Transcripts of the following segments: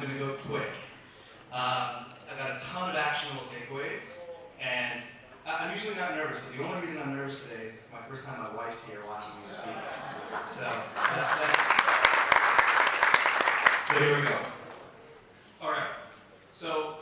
I'm going to go quick. Um, I've got a ton of actionable takeaways, and I'm usually not nervous, but the only reason I'm nervous today is it's my first time my wife's here watching me speak. So that's, that's so here we go. All right. So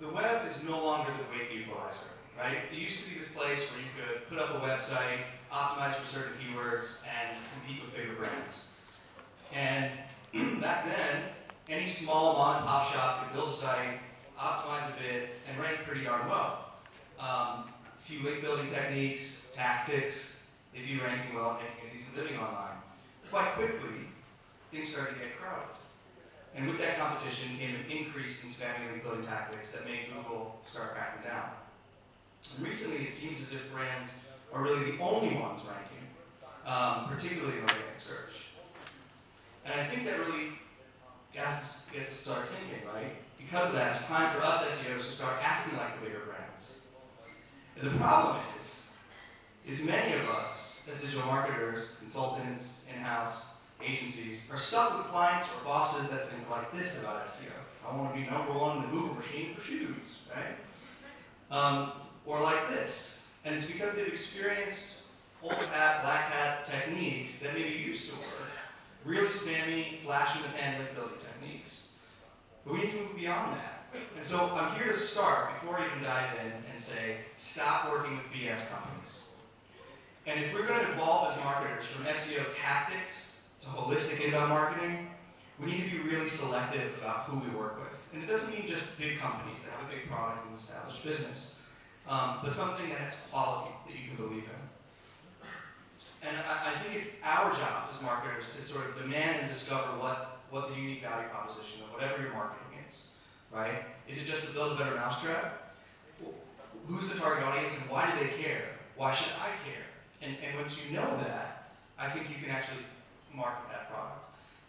the web is no longer the weight equalizer, right? It used to be this place where you could put up a website, optimize for certain keywords, and compete with bigger brands. And back then, any small mom and pop shop could build a site, optimize a bit, and rank pretty darn well. Um, a few link building techniques, tactics, they'd be ranking well and making a decent living online. Quite quickly, things started to get crowded. And with that competition came an increase in spammy link building tactics that made Google start cracking down. And recently, it seems as if brands are really the only ones ranking, um, particularly in organic search. And I think that really gets gets us to start thinking, right? Because of that, it's time for us SEOs to start acting like the bigger brands. And the problem is, is many of us, as digital marketers, consultants, in-house, agencies, are stuck with clients or bosses that think like this about SEO. I want to be number one in the Google machine for shoes, right? Um, or like this. And it's because they've experienced old hat, black hat techniques that maybe used to work, really spammy, flash in the pan link building techniques. But we need to move beyond that. And so I'm here to start, before I even dive in, and say, stop working with BS companies. And if we're going to evolve as marketers from SEO tactics to holistic inbound marketing, we need to be really selective about who we work with. And it doesn't mean just big companies that have a big product and established business, um, but something that has quality that you can believe in. And I, I, think it's our job as marketers to sort of demand and discover what, what the unique value proposition of whatever your marketing is, right? Is it just to build a better mousetrap? Who's the target audience and why do they care? Why should I care? And, and once you know that, I think you can actually market that product.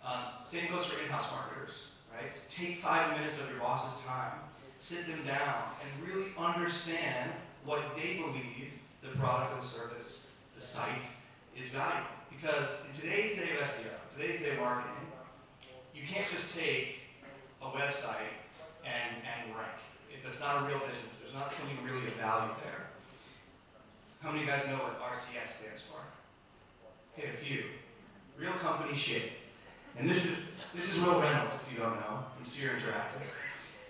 Um, same goes for in-house marketers, right? Take five minutes of your boss's time, sit them down, and really understand what they believe the product or the service, the site, is valuable. Because in today's day of SEO, today's day of marketing, you can't just take a website and, and rank. If it's not a real business, there's not something really of value there. How many of you guys know what RCS stands for? Okay, a few. Real company shit. And this is this is Wil Reynolds, if you don't know, from Seer Interactive.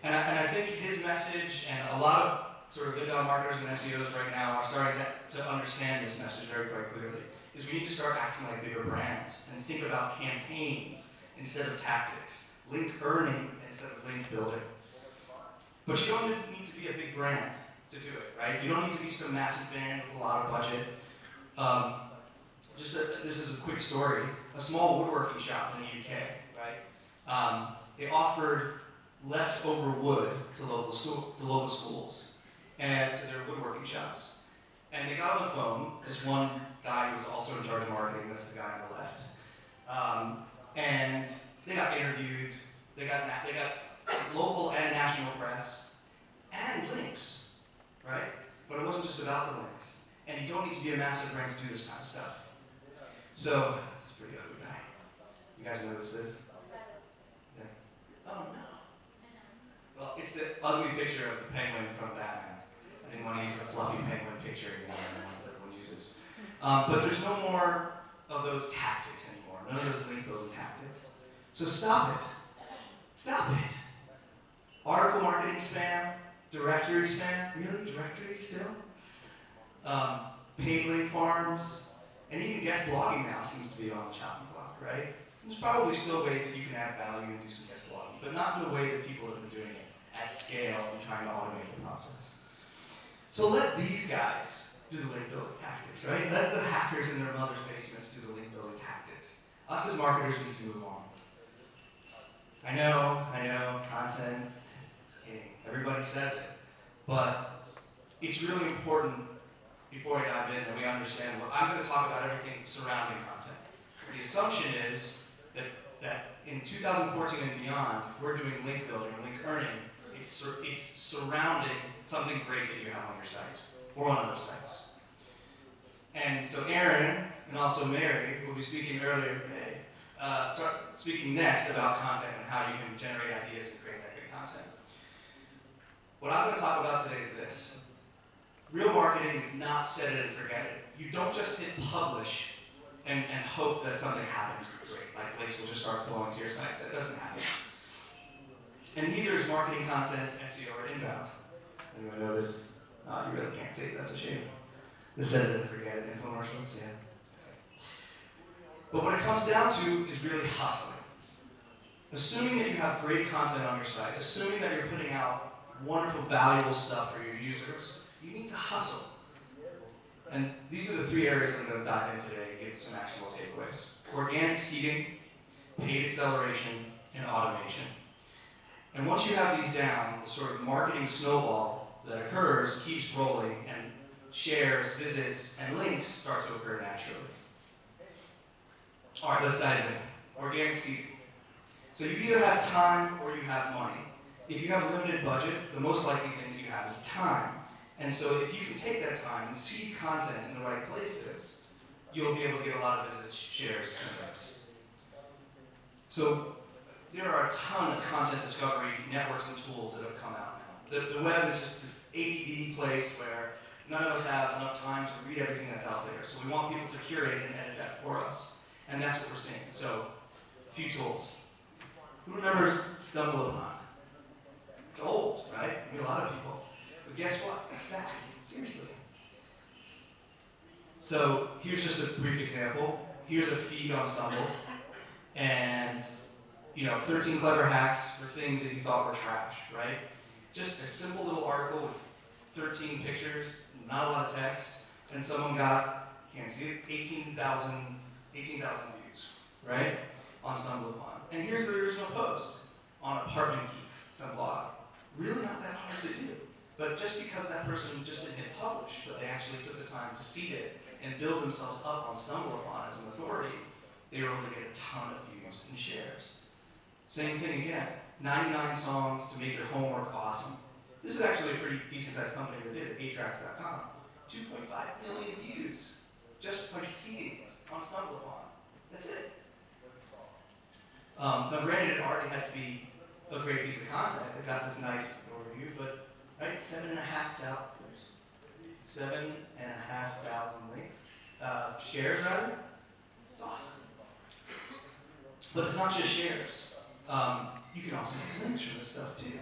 And I, and I think his message and a lot of sort of inbound marketers and SEOs right now are starting to, to understand this message very quite clearly is we need to start acting like bigger brands and think about campaigns instead of tactics, link earning instead of link building. But you don't need to be a big brand to do it, right? You don't need to be some massive brand with a lot of budget. Um, just a, this is a quick story. A small woodworking shop in the UK, right? Um, they offered leftover wood to local, to local schools and to their woodworking shops. And they got on the phone, this one guy who was also in charge of marketing, that's the guy on the left. Um, and they got interviewed, they got, they got local and national press, and links, right? But it wasn't just about the links. And you don't need to be a massive brand to do this kind of stuff. So, a pretty ugly guy. You guys know who this is? Yeah. Oh no. Well, it's the ugly picture of the penguin from Batman. Didn't want to use the fluffy penguin picture anymore that everyone uses. Um, but there's no more of those tactics anymore, none of those link building tactics. So stop it. Stop it. Article marketing spam, directory spam, really? Directory still? Um, paid link farms, and even guest blogging now seems to be on the chopping block, right? There's probably still ways that you can add value and do some guest blogging, but not in the way that people have been doing it at scale and trying to automate the process. So let these guys do the link building tactics, right? Let the hackers in their mother's basements do the link building tactics. Us as marketers need to move on. I know, I know, content is king. Everybody says it. But it's really important before I dive in that we understand what I'm going to talk about everything surrounding content. The assumption is that, that in 2014 and beyond, if we're doing link building link earning, it's, it's surrounding something great that you have on your site or on other sites. And so Aaron and also Mary will be speaking earlier today, uh, start speaking next about content and how you can generate ideas and create that good content. What I'm going to talk about today is this. Real marketing is not set it and forget it. You don't just hit publish and, and hope that something happens great, like links will just start flowing to your site. That doesn't happen. And neither is marketing content, SEO, or inbound. Anyone notice? Uh, you really can't say it, that's a shame. The set it forget it infomercials, yeah. But what it comes down to is really hustling. Assuming that you have great content on your site, assuming that you're putting out wonderful, valuable stuff for your users, you need to hustle. And these are the three areas I'm going to dive in today and give some actionable takeaways. Organic seeding, paid acceleration, and automation. And once you have these down, the sort of marketing snowball that occurs keeps rolling and shares, visits, and links start to occur naturally. All right, let's dive in. Organic seeding. So you either have time or you have money. If you have a limited budget, the most likely thing that you have is time. And so if you can take that time and seed content in the right places, you'll be able to get a lot of visits, shares, and links. So there are a ton of content discovery networks and tools that have come out. The, the web is just this ADD place where none of us have enough time to read everything that's out there. So we want people to curate and edit that for us. And that's what we're seeing. So, a few tools. Who remembers StumbleUpon? It's old, right? I mean, a lot of people. But guess what? It's back. Seriously. So here's just a brief example. Here's a feed on Stumble, and you know, 13 clever hacks for things that you thought were trash, right? Just a simple little article with 13 pictures, not a lot of text, and someone got, can't see it, 18,000 18,000 views, right? On StumbleUpon. And here's the original post on Apartment Geeks, some blog. Really not that hard to do. But just because that person just didn't hit publish, but they actually took the time to seed it and build themselves up on StumbleUpon as an authority, they were able to get a ton of views and shares. Same thing again, 99 songs to make your homework awesome. This is actually a pretty decent sized company that did it, 8tracks.com. 2.5 million views just by seeing it on StumbleUpon. That's it. Um, now, granted, it already had to be a great piece of content. It got this nice overview, but right, seven and a half thousand, seven and a half thousand links, uh, shares rather. It's awesome. But it's not just shares. Um, you can also get links from this stuff too.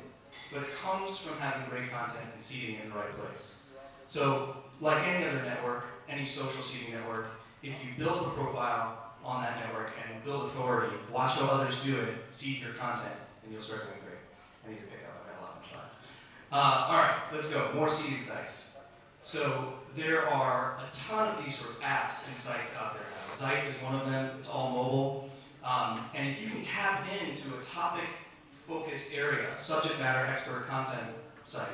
But it comes from having great content and seeding in the right place. So, like any other network, any social seeding network, if you build a profile on that network and build authority, watch how others do it, seed your content, and you'll start doing great. I need to pick up, I've got a lot of slides. Uh, all right, let's go. More seeding sites. So there are a ton of these sort of apps and sites out there now. Is one of them. It's all mobile. Um, and if you can tap into a topic-focused area, subject matter expert content site,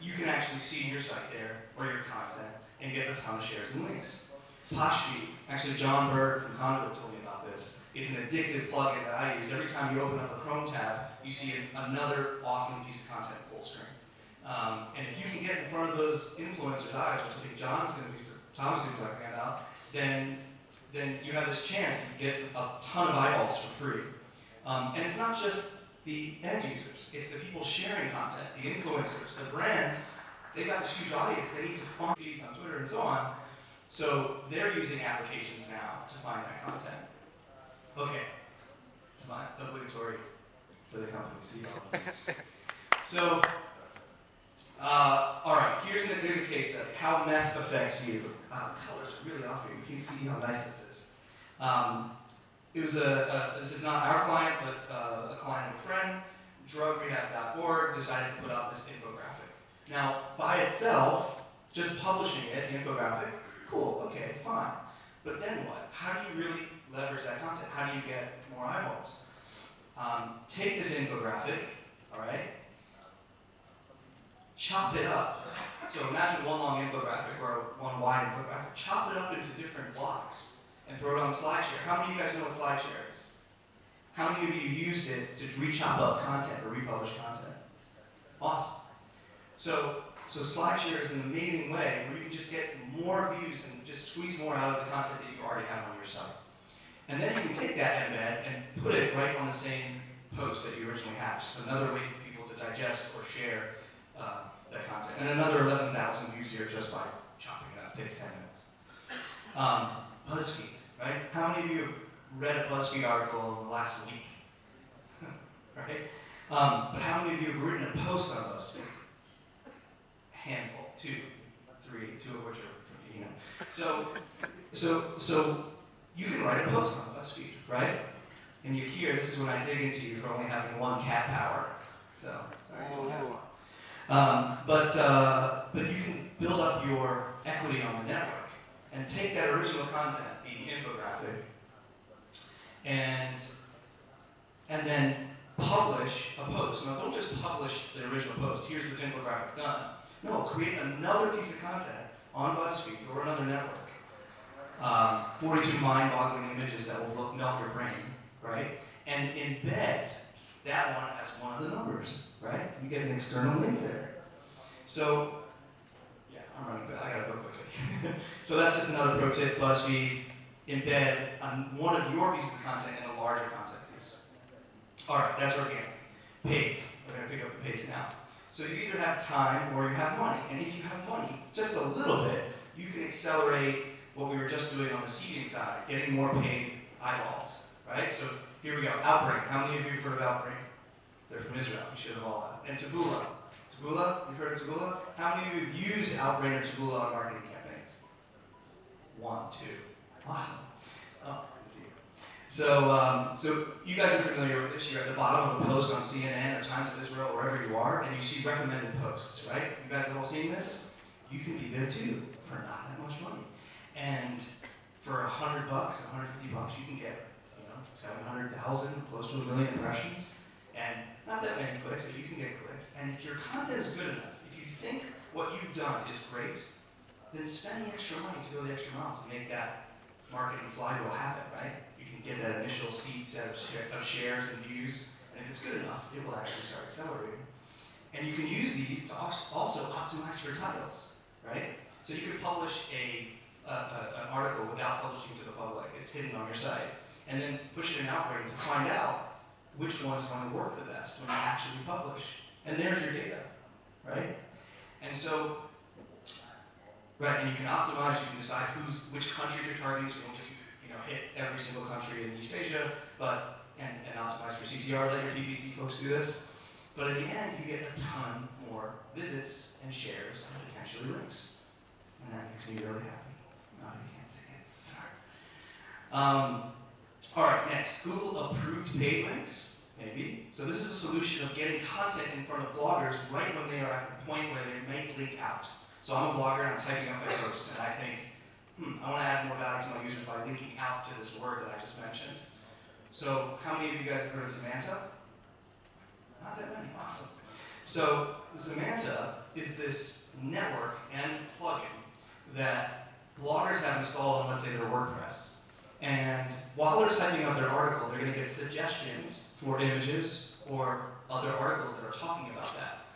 you can actually see your site there or your content and get a ton of shares and links. Poshfeed, actually John Berg from Conduit told me about this. It's an addictive plugin that I use. Every time you open up the Chrome tab, you see another awesome piece of content full screen. Um, and if you can get in front of those influencers' eyes, which I think John's going to be, Tom's going to be talking about, then then you have this chance to get a ton of eyeballs for free. Um, and it's not just the end users, it's the people sharing content, the influencers, the brands. They've got this huge audience. They need to find feeds on Twitter and so on. So they're using applications now to find that content. Okay, it's not obligatory for the company to see all of this. So Uh, all right, here's, a- here's a case study, how meth affects you. Uh, colors are really off here, you can see how nice this is. Um, it was a, a, this is not our client, but uh, a client of a friend, drugrehab.org decided to put out this infographic. Now, by itself, just publishing it, the infographic, cool, okay, fine. But then what? How do you really leverage that content? How do you get more eyeballs? Um, take this infographic, all right, chop it up. So imagine one long infographic or one wide infographic. Chop it up into different blocks and throw it on SlideShare. How many of you guys know what SlideShare is? How many of you used it to re-chop up content or republish content? Awesome. So, so SlideShare is an amazing way where you can just get more views and just squeeze more out of the content that you already have on your site. And then you can take that embed and put it right on the same post that you originally had. Just another way for people to digest or share uh, content. And another 11,000 views here just by chopping it up. It takes 10 minutes. Um, BuzzFeed, right? How many of you have read a BuzzFeed article in the last week? right? Um, but how many of you have written a post on BuzzFeed? A handful, two, three, two of which are you know. So, so, so you can write a post on BuzzFeed, right? And you hear this is when I dig into you for only having one cat power. So. Um, but, uh, but you can build up your equity on the network and take that original content, the infographic, and, and then publish a post. Now, don't just publish the original post. Here's this infographic done. No, create another piece of content on BuzzFeed or another network. Um, 42 mind-boggling images that will melt your brain, right? And embed that one as one of the numbers, right? You get an external link there. So, yeah, I'm running, but I gotta go quickly. so that's just another pro tip, BuzzFeed, embed on one of your pieces of content in a larger content piece. All right, that's organic. Paid, we're gonna pick up the pace now. So you either have time or you have money. And if you have money, just a little bit, you can accelerate what we were just doing on the seeding side, getting more paid eyeballs, right? So here we go, Outbrain. How many of you have heard of Outbrain? They're from Israel, you should have all had. And Taboola. Taboola, you've heard of Taboola? How many of you have used Outbrain or Taboola on marketing campaigns? One, two. Awesome. Oh. So, um, so you guys are familiar with this. You're at the bottom of a post on CNN or Times of Israel, wherever you are, and you see recommended posts, right? You guys have all seen this? You can be there too for not that much money. And for a hundred bucks, a hundred fifty bucks, you can get, you know, seven hundred thousand, close to a million impressions, and not that many clicks, but you can get clicks. And if your content is good enough, if you think what you've done is great, then spend the extra money to go the extra mile to make that marketing flywheel happen, right? You can get that initial seed set of, of shares and views, and if it's good enough, it will actually start accelerating. And you can use these to also optimize for titles, right? So you could publish a a, a, an article without publishing to the public. It's hidden on your site. And then push it in Outbrain to find out which one is going to work the best when you actually publish. And there's your data, right? And so, right, and you can optimize, you can decide who's, which countries you're targeting, so you don't just, you know, hit every single country in East Asia, but, and, and optimize for CTR, let your PPC folks do this. But at the end, you get a ton more visits and shares and potentially links. And that makes me really happy. No, you can't see it. Sorry. Um, all right, next, Google approved paid links, maybe. So this is a solution of getting content in front of bloggers right when they are at the point where they might link out. So I'm a blogger and I'm typing up my post and I think, hmm, I want to add more value to my users by linking out to this word that I just mentioned. So how many of you guys have heard of Zemanta? Not that many, awesome. So Zemanta is this network and plugin that bloggers have installed on, let's say, their WordPress. And while they're typing out their article, they're going to get suggestions for images or other articles that are talking about that.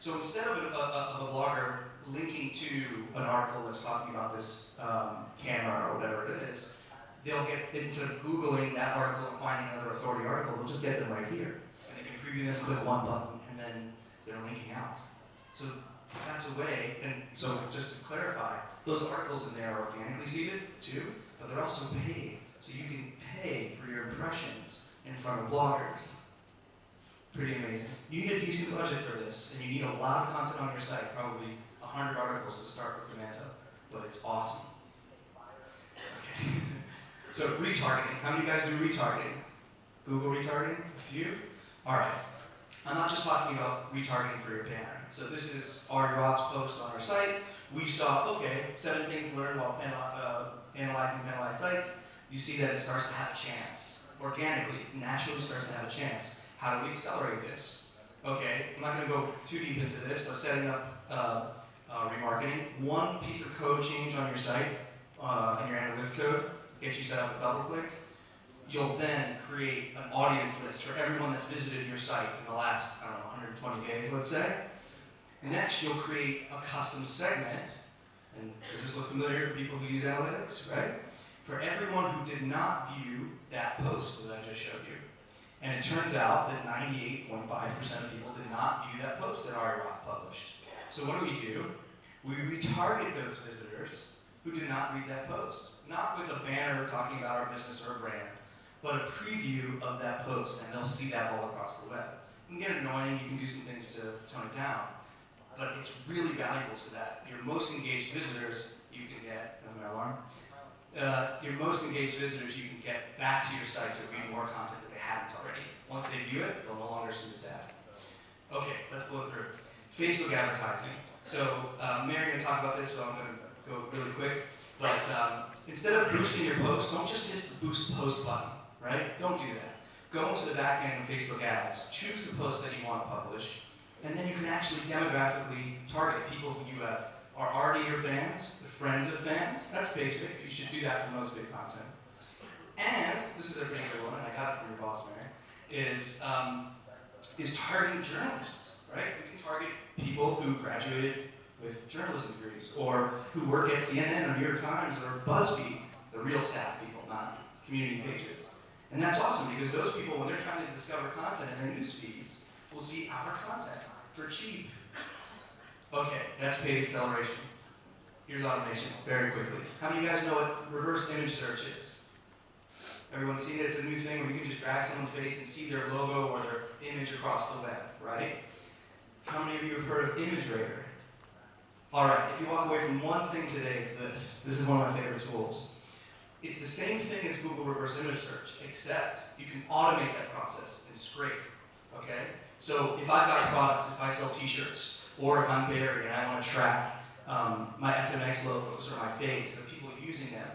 So instead of a, of a blogger linking to an article that's talking about this um, camera or whatever it is, they'll get, instead of Googling that article and finding another authority article, they'll just get them right here. And they can preview them, click one button, and then they're linking out. So that's a way, and so just to clarify, those articles in there are organically seeded too, but they're also paid. So you can pay for your impressions in front of bloggers. Pretty amazing. You need a decent budget for this, and you need a lot of content on your site, probably 100 articles to start with Zemanta, but it's awesome. Okay. so retargeting. How many of you guys do retargeting? Google retargeting? A few? All right. I'm not just talking about retargeting for your banner. So this is Ari Roth's post on our site. We saw, okay, seven things learned while uh, analyzing penalized sites. You see that it starts to have a chance. Organically, naturally starts to have a chance. How do we accelerate this? Okay, I'm not going to go too deep into this, but setting up uh, uh, remarketing. One piece of code change on your site, uh, in your analytic code, gets you set up with DoubleClick. You'll then create an audience list for everyone that's visited your site in the last, I don't know, 120 days, let's say. Next, you'll create a custom segment, and does this look familiar for people who use analytics, right? For everyone who did not view that post that I just showed you. And it turns out that 98.5% of people did not view that post that Ari Roth published. So what do we do? We retarget those visitors who did not read that post. Not with a banner talking about our business or a brand, but a preview of that post, and they'll see that all across the web. It can get annoying, you can do some things to tone it down, but it's really valuable to that. Your most engaged visitors, you can get, that's my alarm, uh, your most engaged visitors, you can get back to your site to read more content that they haven't already. Once they view it, they'll no longer see this ad. Okay, let's blow through. Facebook advertising. So, uh, Mary's gonna talk about this, so I'm gonna go really quick. But um, instead of boosting your post, don't just hit the boost post button, right? Don't do that. Go into the back end of Facebook ads, choose the post that you want to publish, and then you can actually demographically target people who you have are already your fans, the friends of fans. That's basic. You should do that for most big content. And this is a pretty good one, and I got it from your boss, Mary, is um, is targeting journalists, right? We can target people who graduated with journalism degrees, or who work at CNN or New York Times or BuzzFeed, the real staff people, not community pages. And that's awesome because those people, when they're trying to discover content in their news feeds, will see our content for cheap. Okay, that's paid acceleration. Here's automation, very quickly. How many of you guys know what reverse image search is? Everyone seen it? It's a new thing where you can just drag someone's face and see their logo or their image across the web, right? How many of you have heard of ImageRaider? All right, if you walk away from one thing today, it's this. This is one of my favorite tools. It's the same thing as Google Reverse Image Search, except you can automate that process and scrape, okay? So if I've got products, if I sell t-shirts, or if I'm Barry and I want to track um, my SMX logos or my face of people using them,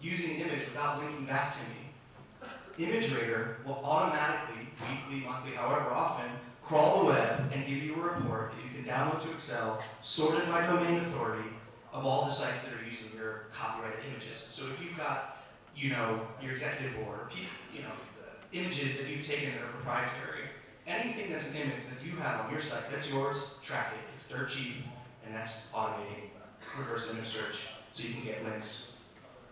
using the image without linking back to me, ImageRaider will automatically, weekly, monthly, however often, crawl the web and give you a report that you can download to Excel, sorted by domain authority, of all the sites that are using your copyrighted images. So if you've got, you know, your executive board, you know, images that you've taken that are proprietary, anything that's an image that you have on your site that's yours, track it. It's dirt cheap, and that's automating reverse image search, so you can get links.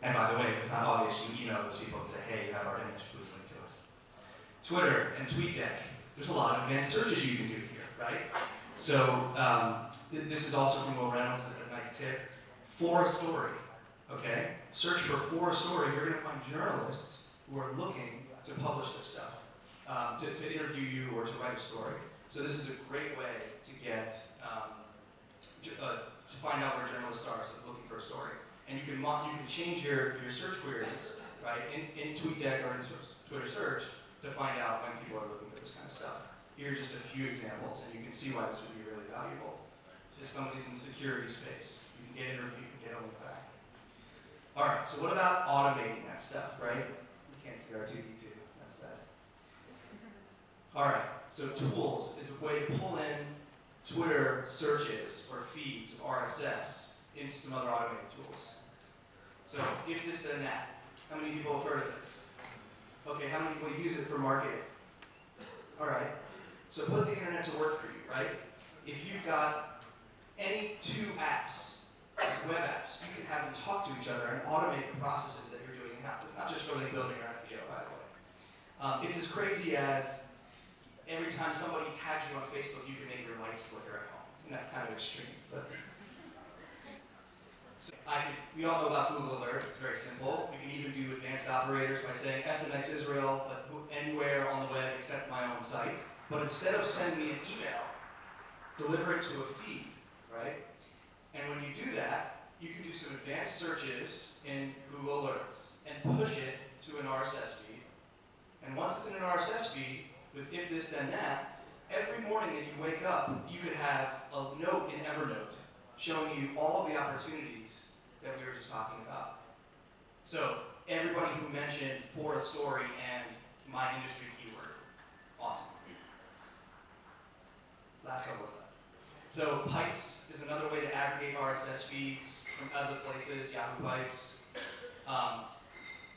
And by the way, if it's not obvious, you email those people and say, hey, you have our image, please link to us. Twitter and TweetDeck, there's a lot of advanced searches you can do here, right? So um, th- this is also from Wil Reynolds, nice tip. For a story, okay? Search for for a story. You're to find journalists who are looking to publish this stuff, um, to, to interview you or to write a story. So this is a great way to get um, uh, to find out where journalists are so looking for a story. And you can you can change your, your search queries right in, in TweetDeck or in Twitter search to find out when people are looking for this kind of stuff. Here are just a few examples, and you can see why this would be really valuable. Just somebody's in the security space. You can get interviewed, you can get a look back. All right, so what about automating that stuff, right? You can't see R2D2, that's that. All right, so tools is a way to pull in Twitter searches or feeds RSS into some other automated tools. So if this, then that. How many people have heard of this? Okay, how many people use it for marketing? All right, so put the internet to work for you, right? If you've got any two apps, web apps, you can have them talk to each other and automate the processes that you're doing in-house. It's not just really building your SEO, by the way. Um, it's as crazy as every time somebody tags you on Facebook, you can make your lights flicker at home. And that's kind of extreme. But so I can, we all know about Google Alerts. It's very simple. We can even do advanced operators by saying SMX Israel, but anywhere on the web except my own site. But instead of sending me an email, deliver it to a feed, right? And when you do that, you can do some advanced searches in Google Alerts and push it to an RSS feed. And once it's in an RSS feed, with if this then that, every morning that you wake up, you could have a note in Evernote showing you all of the opportunities that we were just talking about. So everybody who mentioned for a story and my industry keyword, awesome. Last couple of slides. So Pipes is another way to aggregate RSS feeds from other places, Yahoo Pipes. Um,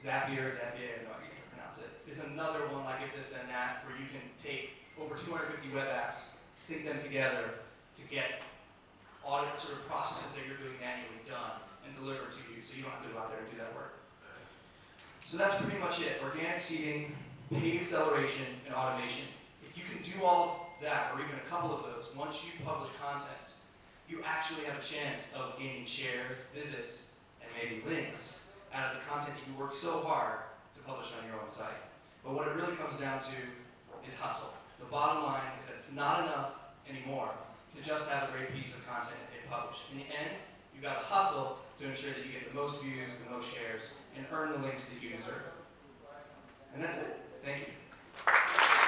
Zapier, Zapier, I no idea how to pronounce it, is another one like if this then that, where you can take over 250 web apps, sync them together to get audit sort of processes that you're doing manually done and delivered to you, so you don't have to go out there and do that work. So that's pretty much it. Organic seeding, paid acceleration, and automation. If you can do all that, or even a couple of those, once you publish content, you actually have a chance of gaining shares, visits, and maybe links out of the content that you worked so hard to publish on your own site. But what it really comes down to is hustle. The bottom line is that it's not enough anymore to just have a great piece of content and publish. In the end, you've got to hustle to ensure that you get the most views, the most shares, and earn the links that you deserve. And that's it. Thank you.